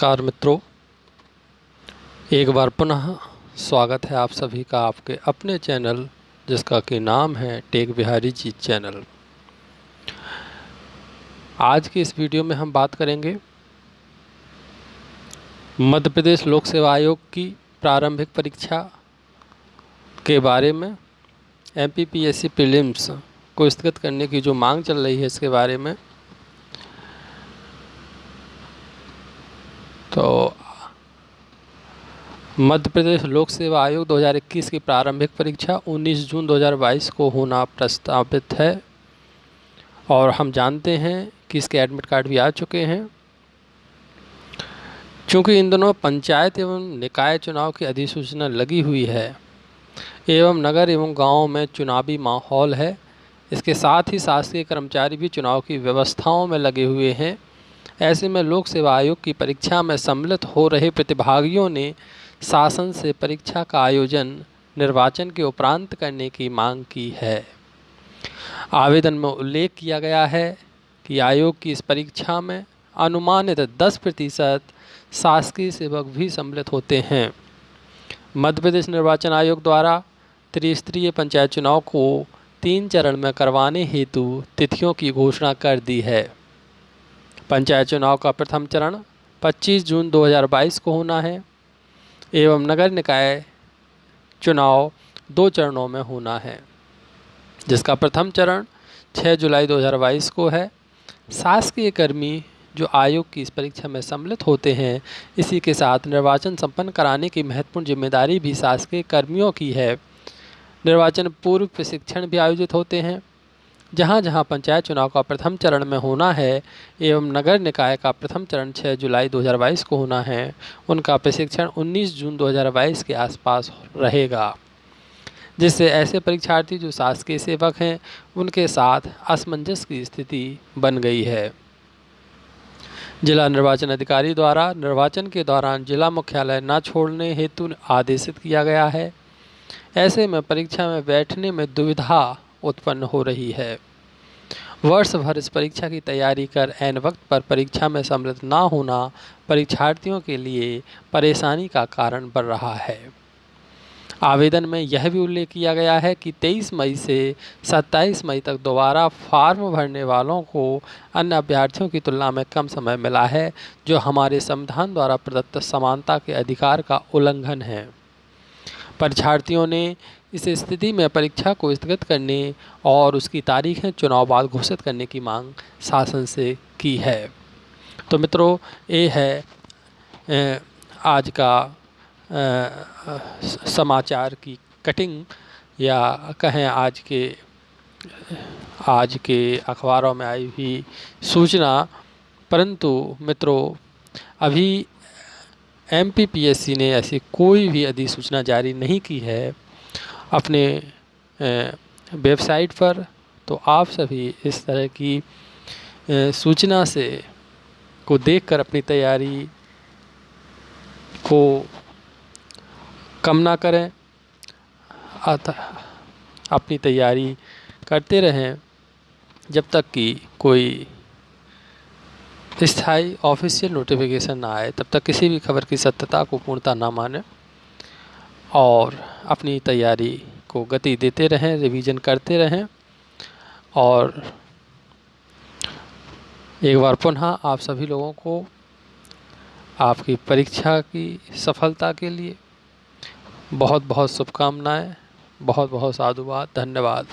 नमस्कार मित्रों। एक बार पुनः स्वागत है आप सभी का आपके अपने चैनल, जिसका कि नाम है टेक बिहारी जी चैनल। आज की इस वीडियो में हम बात करेंगे मध्य प्रदेश लोक सेवा आयोग की प्रारंभिक परीक्षा के बारे में एम पी प्रीलिम्स को स्थगित करने की जो मांग चल रही है इसके बारे में तो मध्य प्रदेश लोक सेवा आयोग 2021 की प्रारंभिक परीक्षा 19 जून 2022 को होना प्रस्तावित है। और हम जानते हैं कि इसके एडमिट कार्ड भी आ चुके हैं। चूँकि इन दोनों पंचायत एवं निकाय चुनाव की अधिसूचना लगी हुई है, एवं नगर एवं गाँव में चुनावी माहौल है, इसके साथ ही शासकीय कर्मचारी भी चुनाव की व्यवस्थाओं में लगे हुए हैं। ऐसे में लोक सेवा आयोग की परीक्षा में सम्मिलित हो रहे प्रतिभागियों ने शासन से परीक्षा का आयोजन निर्वाचन के उपरांत करने की मांग की है। आवेदन में उल्लेख किया गया है कि आयोग की इस परीक्षा में अनुमानित 10 प्रतिशत शासकीय सेवक भी सम्मिलित होते हैं। मध्य प्रदेश निर्वाचन आयोग द्वारा त्रिस्तरीय पंचायत चुनाव को तीन चरण में करवाने हेतु तिथियों की घोषणा कर दी है। पंचायत चुनाव का प्रथम चरण 25 जून 2022 को होना है। एवं नगर निकाय चुनाव दो चरणों में होना है, जिसका प्रथम चरण 6 जुलाई 2022 को है। शासकीय कर्मी जो आयोग की इस परीक्षा में सम्मिलित होते हैं, इसी के साथ निर्वाचन संपन्न कराने की महत्वपूर्ण ज़िम्मेदारी भी शासकीय कर्मियों की है। निर्वाचन पूर्व प्रशिक्षण भी आयोजित होते हैं। जहाँ जहाँ पंचायत चुनाव का प्रथम चरण में होना है, एवं नगर निकाय का प्रथम चरण 6 जुलाई 2022 को होना है, उनका प्रशिक्षण 19 जून 2022 के आसपास रहेगा। जिससे ऐसे परीक्षार्थी जो शासकीय सेवक हैं, उनके साथ असमंजस की स्थिति बन गई है। जिला निर्वाचन अधिकारी द्वारा निर्वाचन के दौरान जिला मुख्यालय न छोड़ने हेतु आदेशित किया गया है। ऐसे में परीक्षा में बैठने में दुविधा उत्पन्न हो रही है। वर्ष भर इस परीक्षा की तैयारी कर एन वक्त पर परीक्षा में सम्मिलित न होना परीक्षार्थियों के लिए परेशानी का कारण बन रहा है। आवेदन में यह भी उल्लेख किया गया है कि 23 मई से 27 मई तक दोबारा फार्म भरने वालों को अन्य अभ्यर्थियों की तुलना में कम समय मिला है, जो हमारे संविधान द्वारा प्रदत्त समानता के अधिकार का उल्लंघन है। परीक्षार्थियों ने इस स्थिति में परीक्षा को स्थगित करने और उसकी तारीखें चुनाव बाद घोषित करने की मांग शासन से की है। तो मित्रों, ये है आज का समाचार की कटिंग या कहें आज के आज के अखबारों में आई हुई सूचना। परंतु मित्रों, अभी एमपीपीएससी ने ऐसी कोई भी अधिसूचना जारी नहीं की है। अपने वेबसाइट पर तो आप सभी इस तरह की सूचना से, को देखकर अपनी तैयारी को कम ना करें। अतः, अपनी तैयारी करते रहें जब तक कि कोई स्थायी ऑफिशियल नोटिफिकेशन ना आए, तब तक किसी भी खबर की सत्यता को पूर्णता ना माने और अपनी तैयारी को गति देते रहें रिवीजन करते रहें और एक बार पुनः आप सभी लोगों को आपकी परीक्षा की सफलता के लिए बहुत बहुत शुभकामनाएँ बहुत बहुत साधुवाद, धन्यवाद।